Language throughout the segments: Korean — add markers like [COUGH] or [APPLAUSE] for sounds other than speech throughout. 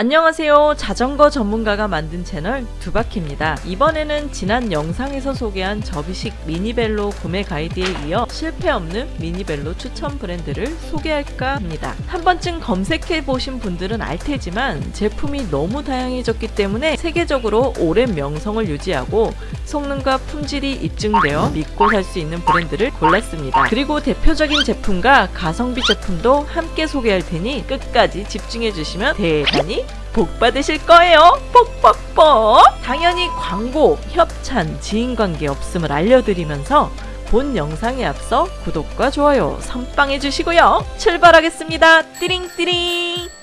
안녕하세요. 자전거 전문가가 만든 채널 두바키입니다. 이번에는 지난 영상에서 소개한 접이식 미니벨로 구매 가이드에 이어 실패 없는 미니벨로 추천 브랜드를 소개할까 합니다. 한 번쯤 검색해 보신 분들은 알 테지만 제품이 너무 다양해졌기 때문에 세계적으로 오랜 명성을 유지하고 성능과 품질이 입증되어 믿고 살 수 있는 브랜드를 골랐습니다. 그리고 대표적인 제품과 가성비 제품도 함께 소개할 테니 끝까지 집중해 주시면 대단히 복 받으실 거예요. 뻑뻑뻑. 당연히 광고, 협찬, 지인관계 없음을 알려드리면서 본 영상에 앞서 구독과 좋아요 선빵해 주시고요. 출발하겠습니다. 띠링띠링.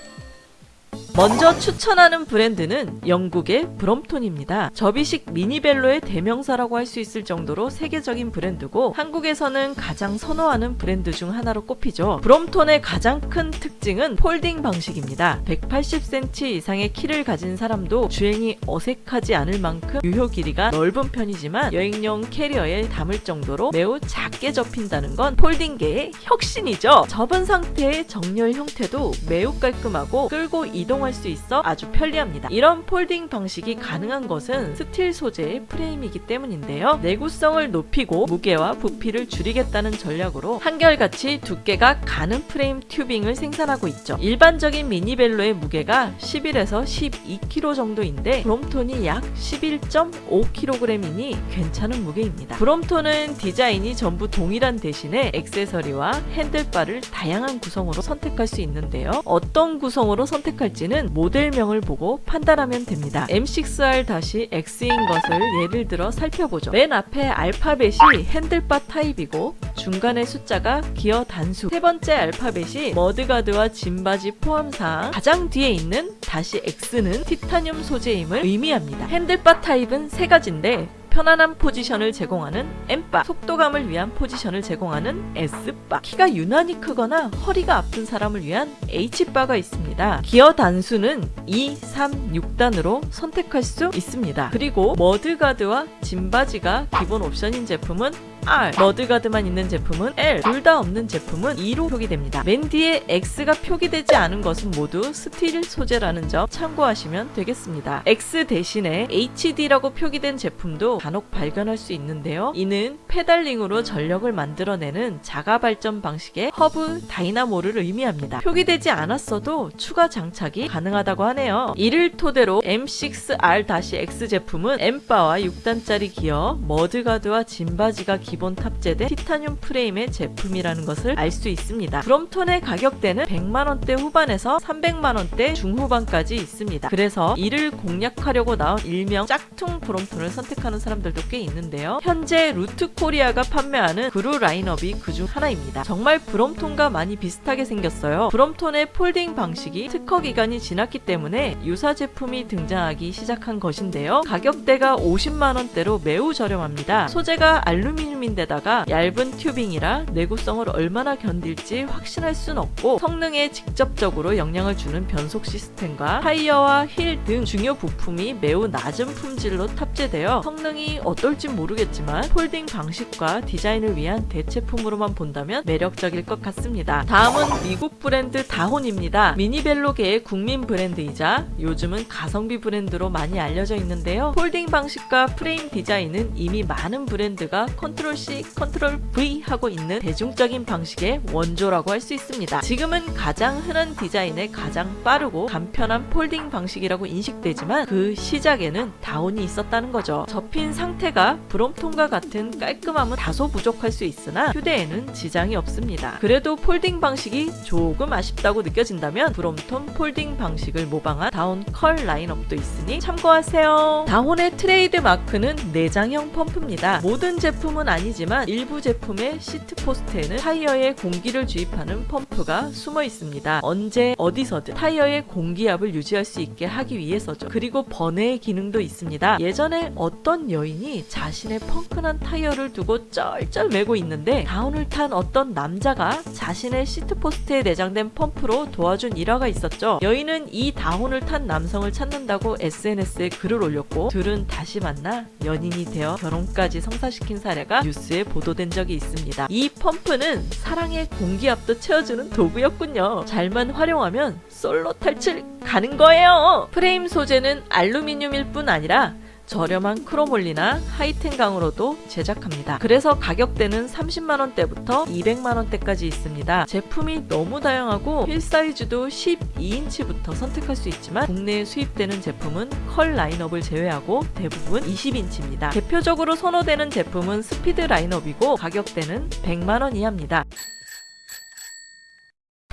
먼저 추천하는 브랜드는 영국의 브롬톤입니다. 접이식 미니벨로의 대명사라고 할 수 있을 정도로 세계적인 브랜드고 한국에서는 가장 선호하는 브랜드 중 하나로 꼽히죠. 브롬톤의 가장 큰 특징은 folding 방식입니다. 180cm 이상의 키를 가진 사람도 주행이 어색하지 않을 만큼 유효 길이가 넓은 편이지만 여행용 캐리어에 담을 정도로 매우 작게 접힌다는 건 folding계의 혁신이죠. 접은 상태의 정렬 형태도 매우 깔끔하고 끌고 이동 할 수 있어 아주 편리합니다. 이런 folding 방식이 가능한 것은 steel 소재의 프레임이기 때문인데요. 내구성을 높이고 무게와 부피를 줄이겠다는 전략으로 한결같이 두께가 가는 프레임 tubing을 생산하고 있죠. 일반적인 미니벨로의 무게가 11에서 12kg 정도인데 브롬톤이 약 11.5kg이니 괜찮은 무게입니다. 브롬톤은 디자인이 전부 동일한 대신에 액세서리와 handlebar를 다양한 구성으로 선택할 수 있는데요. 어떤 구성으로 선택할지는 모델명을 보고 판단하면 됩니다. M6R-X인 것을 예를 들어 살펴보죠. 맨 앞에 알파벳이 handlebar 타입이고 중간에 숫자가 기어 단수 세 번째 알파벳이 mudguard와 짐받이 포함 사항 가장 뒤에 있는 다시 X는 티타늄 소재임을 의미합니다. handlebar 타입은 세 가지인데 편안한 포지션을 제공하는 M바, 속도감을 위한 포지션을 제공하는 S바, 키가 유난히 크거나 허리가 아픈 사람을 위한 H바가 있습니다. 기어 단수는 2, 3, 6단으로 선택할 수 있습니다. 그리고 mudguard와 짐받이가 기본 옵션인 제품은 R, mudguard만 있는 제품은 L, 둘 다 없는 제품은 2로 표기됩니다. 맨 뒤에 X가 표기되지 않은 것은 모두 steel 소재라는 점 참고하시면 되겠습니다. X 대신에 HD라고 표기된 제품도 간혹 발견할 수 있는데요. 이는 pedaling으로 전력을 만들어내는 자가 발전 방식의 hub dynamo를 의미합니다. 표기되지 않았어도 추가 장착이 가능하다고 하네요. 이를 토대로 M6R-X 제품은 M바와 6단짜리 기어, mudguard와 짐받이가 기본 탑재된 티타늄 프레임의 제품이라는 것을 알 수 있습니다. 브롬톤의 가격대는 100만원대 후반에서 300만원대 중후반까지 있습니다. 그래서 이를 공략하려고 나온 일명 짝퉁 브롬톤을 선택하는 사람들도 꽤 있는데요. 현재 루트 코리아가 판매하는 그루 라인업이 그중 하나입니다. 정말 브롬톤과 많이 비슷하게 생겼어요. 브롬톤의 folding 방식이 특허 기간이 지났기 때문에 유사 제품이 등장하기 시작한 것인데요. 가격대가 50만원대로 매우 저렴합니다. 소재가 알루미늄 인데다가 얇은 tubing이라 내구성을 얼마나 견딜지 확신할 순 없고 성능에 직접적으로 영향을 주는 변속 시스템과 타이어와 휠등 중요 부품이 매우 낮은 품질로 탑재되어 성능이 어떨진 모르겠지만 folding 방식과 디자인을 위한 대체품으로만 본다면 매력적일 것 같습니다. 다음은 미국 브랜드 다혼입니다. 미니벨로계의 국민 브랜드이자 요즘은 가성비 브랜드로 많이 알려져 있는데요. folding 방식과 프레임 디자인은 이미 많은 브랜드가 control C, control V 하고 있는 대중적인 방식의 원조라고 할 수 있습니다. 지금은 가장 흔한 디자인의 가장 빠르고 간편한 folding 방식이라고 인식되지만 그 시작에는 다혼이 있었다는 거죠. 접힌 상태가 브롬톤과 같은 깔끔함은 다소 부족할 수 있으나 휴대에는 지장이 없습니다. 그래도 folding 방식이 조금 아쉽다고 느껴진다면 브롬톤 folding 방식을 모방한 다혼 컬 라인업도 있으니 참고하세요. 다혼의 트레이드 마크는 내장형 펌프입니다. 모든 제품은 아니지만 일부 제품의 seat post에는 타이어에 공기를 주입하는 펌프가 숨어 있습니다. 언제 어디서든 타이어의 공기압을 유지할 수 있게 하기 위해서죠. 그리고 번외의 기능도 있습니다. 예전에 어떤 여인이 자신의 펑크난 타이어를 두고 쩔쩔 매고 있는데 다혼을 탄 어떤 남자가 자신의 seat post에 내장된 펌프로 도와준 일화가 있었죠. 여인은 이 다혼을 탄 남성을 찾는다고 SNS에 글을 올렸고 둘은 다시 만나 연인이 되어 결혼까지 성사시킨 사례가 뉴스에 보도된 적이 있습니다. 이 펌프는 사랑의 공기압도 채워주는 도구였군요. 잘만 활용하면 솔로 탈출 가는 거예요. 프레임 소재는 알루미늄일 뿐 아니라 저렴한 chromoly나 hi-ten 강으로도 제작합니다. 그래서 가격대는 30만원대부터 200만원대까지 있습니다. 제품이 너무 다양하고 휠 사이즈도 12인치부터 선택할 수 있지만 국내에 수입되는 제품은 컬 라인업을 제외하고 대부분 20인치입니다. 대표적으로 선호되는 제품은 스피드 라인업이고 가격대는 100만원 이하입니다.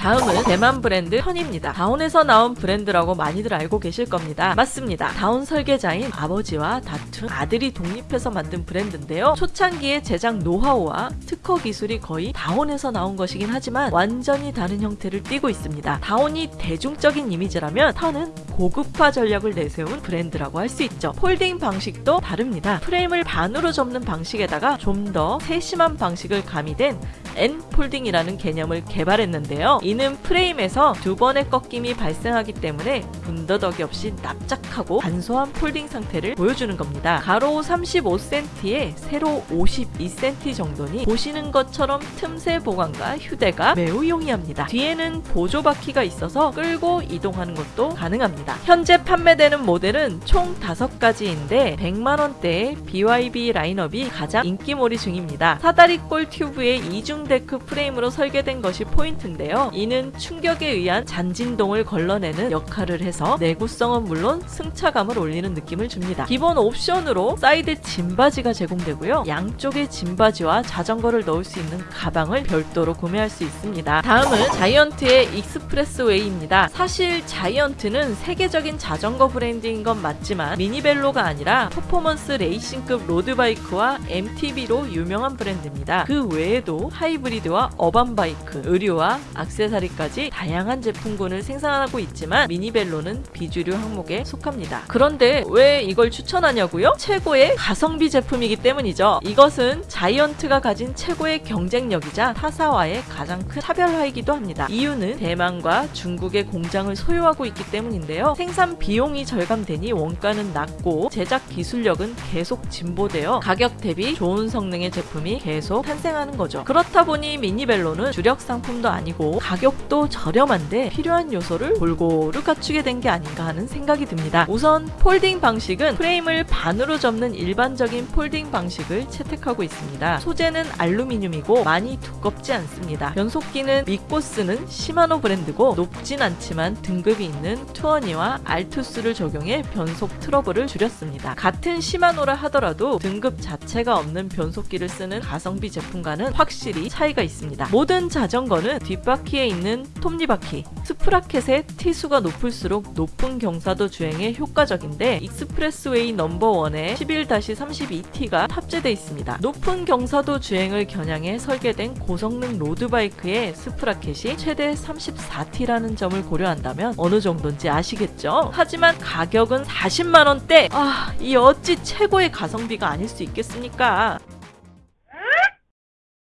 다음은 대만 브랜드 Tern입니다. Dahon에서 나온 브랜드라고 많이들 알고 계실 겁니다. 맞습니다. Dahon 설계자인 아버지와 다툰 아들이 독립해서 만든 브랜드인데요. 초창기의 제작 노하우와 특허 기술이 거의 Dahon에서 나온 것이긴 하지만 완전히 다른 형태를 띠고 있습니다. Dahon이 대중적인 이미지라면 Tern은 고급화 전략을 내세운 브랜드라고 할 수 있죠. folding 방식도 다릅니다. 프레임을 반으로 접는 방식에다가 좀 더 세심한 방식을 가미된 N 폴딩이라는 개념을 개발했는데요. 이는 프레임에서 두 번의 꺾임이 발생하기 때문에 군더더기 없이 납작하고 간소한 folding 상태를 보여주는 겁니다. 가로 35cm에 세로 52cm 정도니 보시는 것처럼 틈새 보관과 휴대가 매우 용이합니다. 뒤에는 보조 바퀴가 있어서 끌고 이동하는 것도 가능합니다. 현재 판매되는 모델은 총 5가지인데 100만원대의 BYB 라인업이 가장 인기몰이 중입니다. 사다리꼴 튜브의 이중 데크 프레임으로 설계된 것이 포인트인데요. 이는 충격에 의한 잔진동을 걸러내는 역할을 해서 내구성은 물론 승차감을 올리는 느낌을 줍니다. 기본 옵션으로 사이드 짐받이가 제공되고요. 양쪽에 짐받이와 자전거를 넣을 수 있는 가방을 별도로 구매할 수 있습니다. 다음은 Giant의 Expressway입니다. 사실 Giant는 세계적인 자전거 브랜드인 건 맞지만 미니벨로가 아니라 퍼포먼스 레이싱급 road bike와 MTB로 유명한 브랜드입니다. 그 외에도 하이브리드와 urban bike, 의류와 악세사리 까지 다양한 제품군을 생산하고 있지만 미니벨로는 비주류 항목에 속합니다. 그런데 왜 이걸 추천하냐고요? 최고의 가성비 제품이기 때문이죠. 이것은 Giant가 가진 최고의 경쟁력이자 타사와의 가장 큰 차별화이기도 합니다. 이유는 대만과 중국의 공장을 소유하고 있기 때문인데요. 생산 비용이 절감되니 원가는 낮고 제작 기술력은 계속 진보되어 가격 대비 좋은 성능의 제품이 계속 탄생하는 거죠. 그렇다 보니 미니벨로는 주력 상품도 아니고 가격 도 저렴한데 필요한 요소를 골고루 갖추게 된 게 아닌가 하는 생각이 듭니다. 우선 folding 방식은 프레임을 반으로 접는 일반적인 folding 방식을 채택하고 있습니다. 소재는 알루미늄이고 많이 두껍지 않습니다. 변속기는 믿고 쓰는 Shimano 브랜드고 높진 않지만 등급이 있는 Tourney와 Altus를 적용해 변속 트러블을 줄였습니다. 같은 Shimano라 하더라도 등급 자체가 없는 변속기를 쓰는 가성비 제품과는 확실히 차이가 있습니다. 모든 자전거는 뒷바퀴에 있는 톱니바퀴, sprocket의 T수가 높을수록 높은 경사도 주행에 효과적인데 Expressway number one에 11-32T가 탑재되어 있습니다. 높은 경사도 주행을 겨냥해 설계된 고성능 road bike의 sprocket이 최대 34T라는 점을 고려한다면 어느 정도인지 아시겠죠? 하지만 가격은 40만원대! 아, 이 어찌 최고의 가성비가 아닐 수 있겠습니까?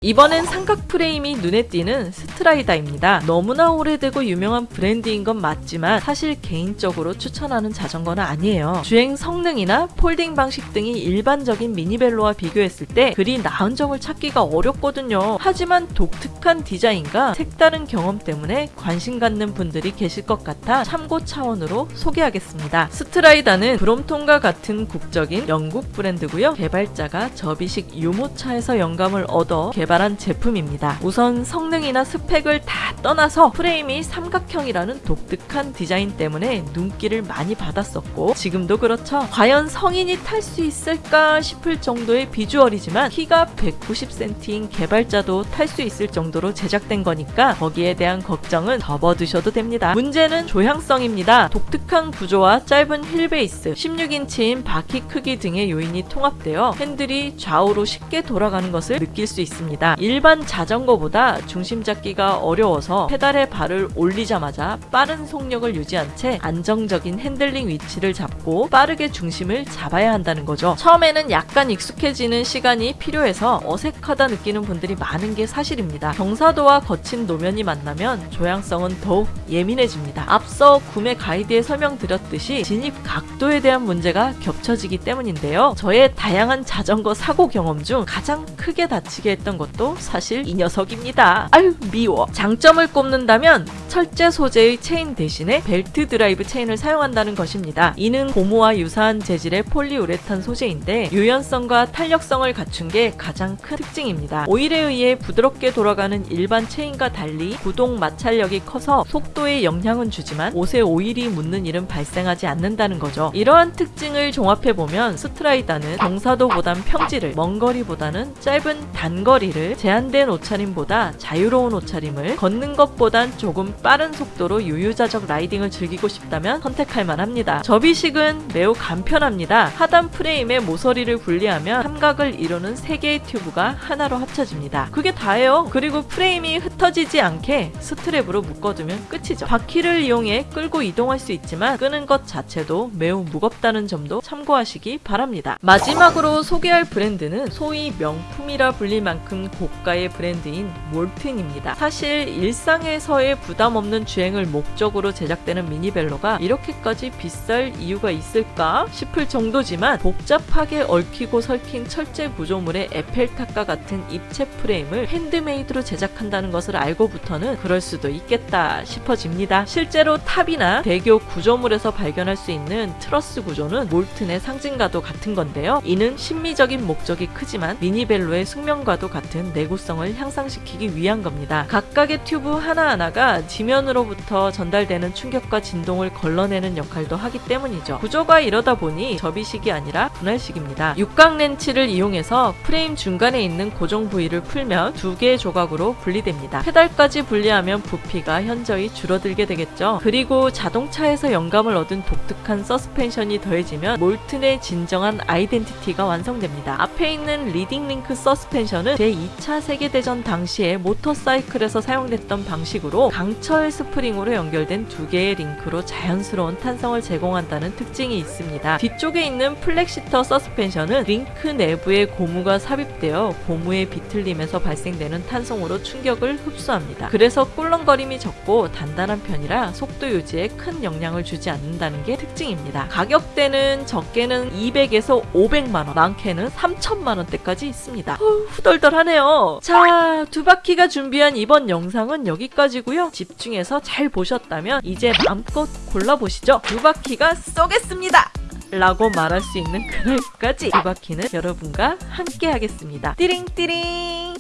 이번엔 삼각 프레임이 눈에 띄는 Strida입니다. 너무나 오래되고 유명한 브랜드인 건 맞지만 사실 개인적으로 추천하는 자전거는 아니에요. 주행 성능이나 folding 방식 등이 일반적인 미니벨로와 비교했을 때 그리 나은 점을 찾기가 어렵거든요. 하지만 독특한 디자인과 색다른 경험 때문에 관심 갖는 분들이 계실 것 같아 참고 차원으로 소개하겠습니다. Strida는 Brompton과 같은 국적인 영국 브랜드고요. 개발자가 접이식 유모차에서 영감을 얻어 개발 개발한 제품입니다. 우선 성능이나 스펙을 다 떠나서 프레임이 삼각형이라는 독특한 디자인 때문에 눈길을 많이 받았었고 지금도 그렇죠. 과연 성인이 탈 수 있을까 싶을 정도의 비주얼이지만 키가 190cm인 개발자도 탈 수 있을 정도로 제작된 거니까 거기에 대한 걱정은 접어두셔도 됩니다. 문제는 조향성입니다. 독특한 구조와 짧은 휠 베이스, 16인치인 바퀴 크기 등의 요인이 통합되어 핸들이 좌우로 쉽게 돌아가는 것을 느낄 수 있습니다. 있습니다. 일반 자전거보다 중심 잡기가 어려워서 페달에 발을 올리자마자 빠른 속력을 유지한 채 안정적인 핸들링 위치를 잡고 빠르게 중심을 잡아야 한다는 거죠. 처음에는 약간 익숙해지는 시간이 필요해서 어색하다 느끼는 분들이 많은 게 사실입니다. 경사도와 거친 노면이 만나면 조향성은 더욱 예민해집니다. 앞서 구매 가이드에 설명드렸듯이 진입 각도에 대한 문제가 겹쳐지기 때문인데요. 저의 다양한 자전거 사고 경험 중 가장 크게 다치게 했던 것도 사실 이 녀석입니다. 아유 미워. 장점을 꼽는다면 철제 소재의 체인 대신에 벨트 드라이브 체인을 사용한다는 것입니다. 이는 고무와 유사한 재질의 폴리우레탄 소재인데 유연성과 탄력성을 갖춘 게 가장 큰 특징입니다. 오일에 의해 부드럽게 돌아가는 일반 체인과 달리 구동 마찰력이 커서 속도에 영향은 주지만 옷에 오일이 묻는 일은 발생하지 않는다는 거죠. 이러한 특징을 종합해보면 Strida는 경사도보단 평지를 먼 거리보다는 짧은 단거리를 제한된 옷차림보다 자유로운 옷차림을 걷는 것보단 조금 빠른 속도로 유유자적 라이딩을 즐기고 싶다면 선택할 만합니다. 접이식은 매우 간편합니다. 하단 프레임에 모서리를 분리하면 삼각을 이루는 3개의 튜브가 하나로 합쳐집니다. 그게 다예요. 그리고 프레임이 흩어지지 않게 스트랩으로 묶어두면 끝이죠. 바퀴를 이용해 끌고 이동할 수 있지만 끄는 것 자체도 매우 무겁다는 점도 참고하시기 바랍니다. 마지막으로 소개할 브랜드는 소위 명품이라 불릴 만큼 고가의 브랜드인 몰튼입니다. 사실 일상에서의 부담 없는 주행을 목적으로 제작되는 미니벨로가 이렇게까지 비쌀 이유가 있을까 싶을 정도지만 복잡하게 얽히고 설킨 철제 구조물의 에펠탑과 같은 입체 프레임을 핸드메이드로 제작한다는 것을 알고부터는 그럴 수도 있겠다 싶어집니다. 실제로 탑이나 대교 구조물에서 발견할 수 있는 트러스 구조는 몰튼의 상징과도 같은 건데요. 이는 심미적인 목적이 크지만 미니벨로의 숙명과도 같은 내구성을 향상시키기 위한 겁니다. 각각의 튜브 하나하나가 지면으로부터 전달되는 충격과 진동을 걸러내는 역할도 하기 때문이죠. 구조가 이러다 보니 접이식이 아니라 분할식입니다. 육각 렌치를 이용해서 프레임 중간에 있는 고정 부위를 풀면 두 개의 조각으로 분리됩니다. 페달까지 분리하면 부피가 현저히 줄어들게 되겠죠. 그리고 자동차에서 영감을 얻은 독특한 서스펜션이 더해지면 몰튼의 진정한 아이덴티티가 완성됩니다. 앞에 있는 leading link suspension은 제2 차 세계대전 당시에 모터사이클에서 사용됐던 방식으로 강철 스프링으로 연결된 두 개의 링크로 자연스러운 탄성을 제공한다는 특징이 있습니다. 뒤쪽에 있는 플렉시터 서스펜션은 링크 내부에 고무가 삽입되어 고무의 비틀림에서 발생되는 탄성으로 충격을 흡수합니다. 그래서 꿀렁거림이 적고 단단한 편이라 속도 유지에 큰 영향을 주지 않는다는 게 특징입니다. 가격대는 적게는 200에서 500만원, 많게는 3천만원대까지 있습니다. 후, 후덜덜 하네요. 자, 두 바퀴가 준비한 이번 영상은 여기까지고요. 집중해서 잘 보셨다면 이제 마음껏 골라보시죠. 두 바퀴가 쏘겠습니다. 라고 말할 수 있는 [LAUGHS] 그날까지 두 바퀴는 여러분과 함께 하겠습니다. 띠링띠링